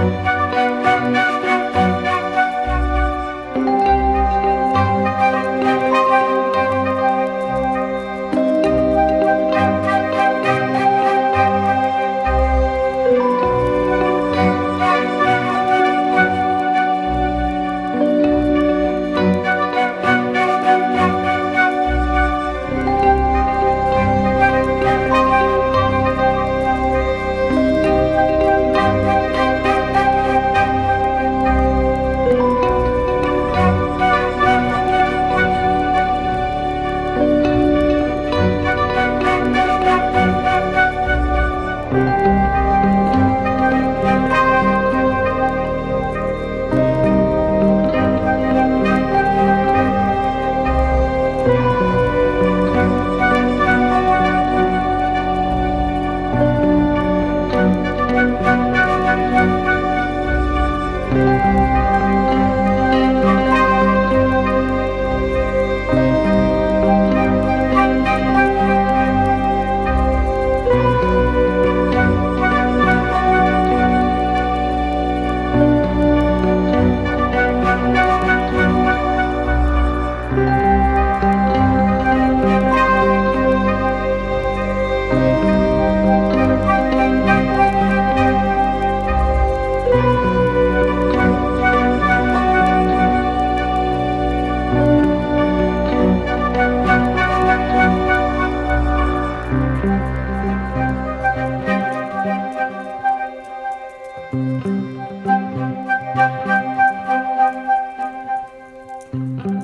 Música Thank you.